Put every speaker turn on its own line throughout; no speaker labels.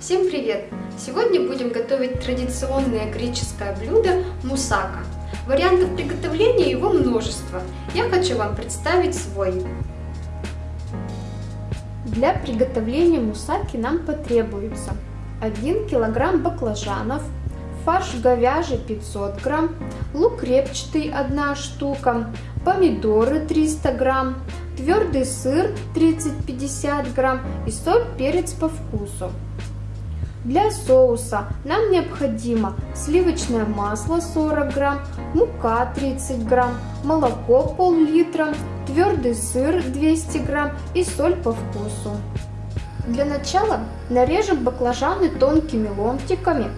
Всем привет! Сегодня будем готовить традиционное греческое блюдо мусака. Вариантов приготовления его множество. Я хочу вам представить свой. Для приготовления мусаки нам потребуется 1 кг баклажанов, фарш говяжий 500 грамм, лук репчатый 1 штука, помидоры 300 грамм, твердый сыр 30-50 грамм и соль, перец по вкусу. Для соуса нам необходимо сливочное масло 40 грамм, мука 30 грамм, молоко пол-литра, твердый сыр 200 грамм и соль по вкусу. Для начала нарежем баклажаны тонкими ломтиками,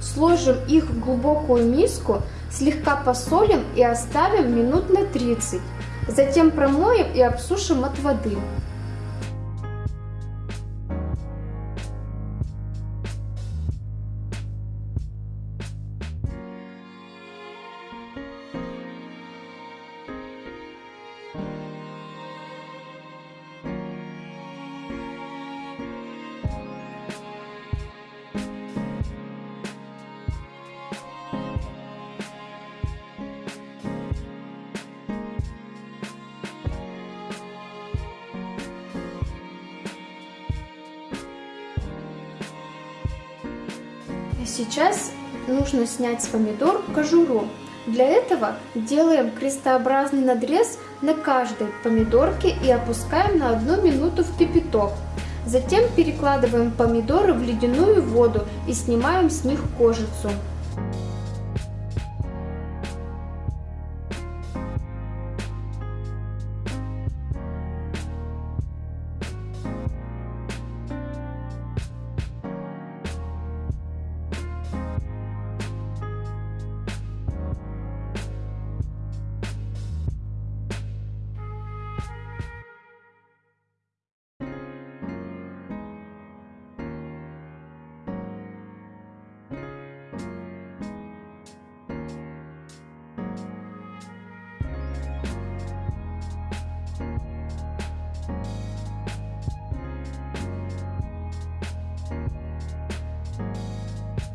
сложим их в глубокую миску, слегка посолим и оставим минут на 30. Затем промоем и обсушим от воды. Сейчас нужно снять с помидор кожуру. Для этого делаем крестообразный надрез на каждой помидорке и опускаем на одну минуту в кипяток. Затем перекладываем помидоры в ледяную воду и снимаем с них кожицу.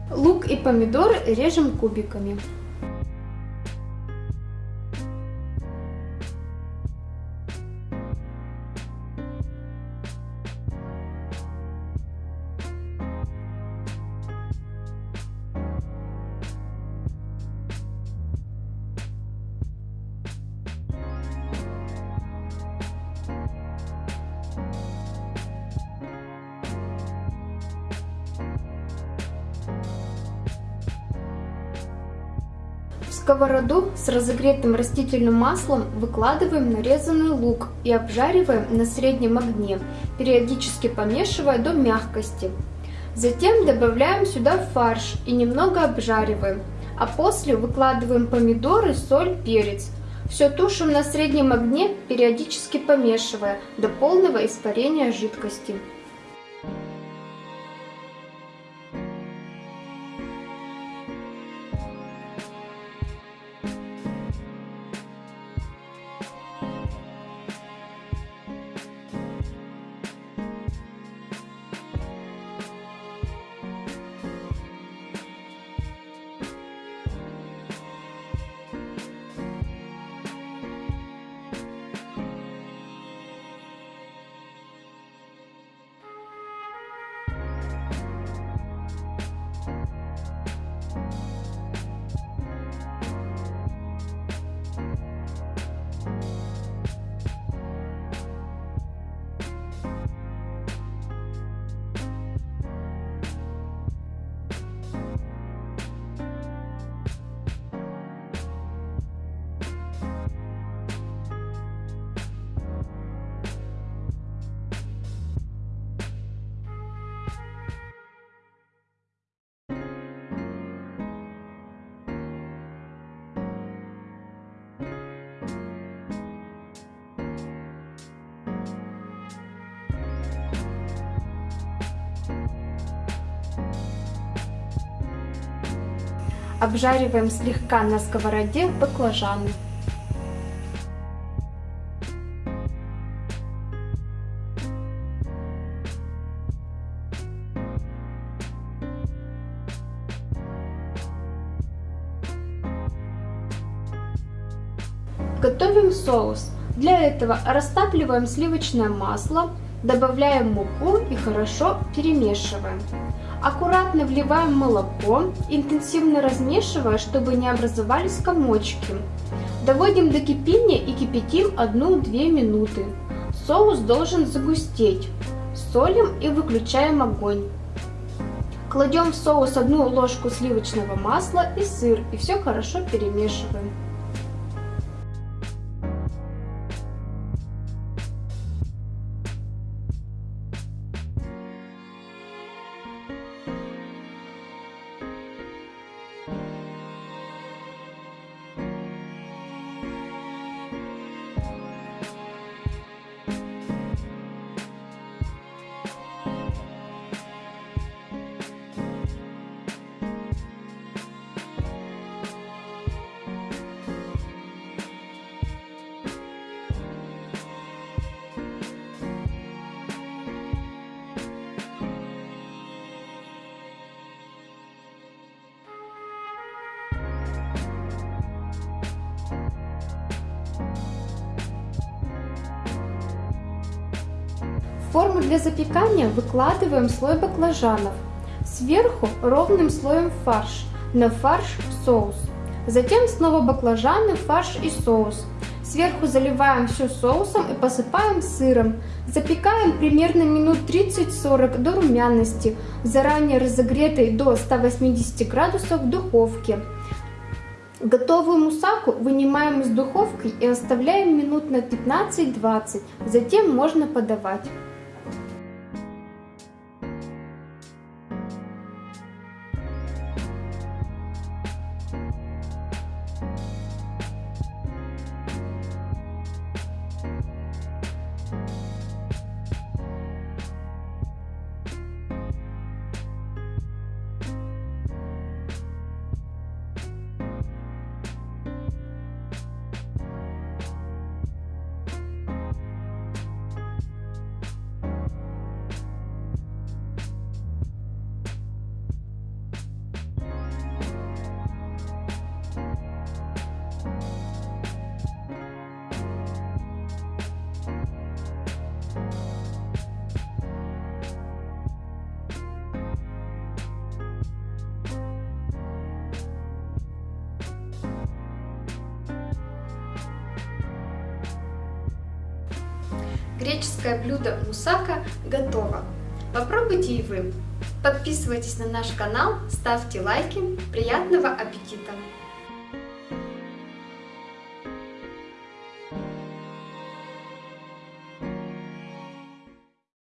Лук и помидор режем кубиками. Сковороду с разогретым растительным маслом выкладываем нарезанный лук и обжариваем на среднем огне, периодически помешивая до мягкости. Затем добавляем сюда фарш и немного обжариваем, а после выкладываем помидоры, соль, перец. Все тушим на среднем огне, периодически помешивая до полного испарения жидкости. Обжариваем слегка на сковороде баклажаны. Готовим соус. Для этого растапливаем сливочное масло, добавляем муку и хорошо перемешиваем. Аккуратно вливаем молоко, интенсивно размешивая, чтобы не образовались комочки. Доводим до кипения и кипятим 1-2 минуты. Соус должен загустеть. Солим и выключаем огонь. Кладем в соус одну ложку сливочного масла и сыр и все хорошо перемешиваем. Форму для запекания выкладываем слой баклажанов. Сверху ровным слоем фарш, на фарш соус. Затем снова баклажаны, фарш и соус. Сверху заливаем все соусом и посыпаем сыром. Запекаем примерно минут 30-40 до румяности, заранее разогретой до 180 градусов в духовке. Готовую мусаку вынимаем из духовки и оставляем минут на 15-20, затем можно подавать. Греческое блюдо мусака готово. Попробуйте и вы. Подписывайтесь на наш канал, ставьте лайки. Приятного аппетита!